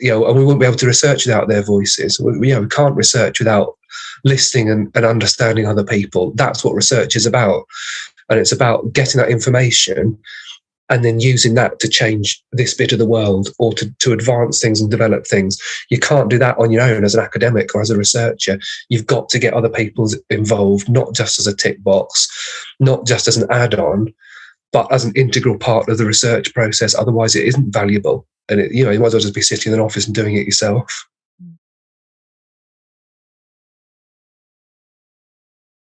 you know, and we wouldn't be able to research without their voices. We, you know, we can't research without listening and, and understanding other people. That's what research is about. And it's about getting that information and then using that to change this bit of the world or to, to advance things and develop things. You can't do that on your own as an academic or as a researcher. You've got to get other people involved, not just as a tick box, not just as an add on, but as an integral part of the research process. Otherwise, it isn't valuable. And it, you know, you might as well just be sitting in an office and doing it yourself.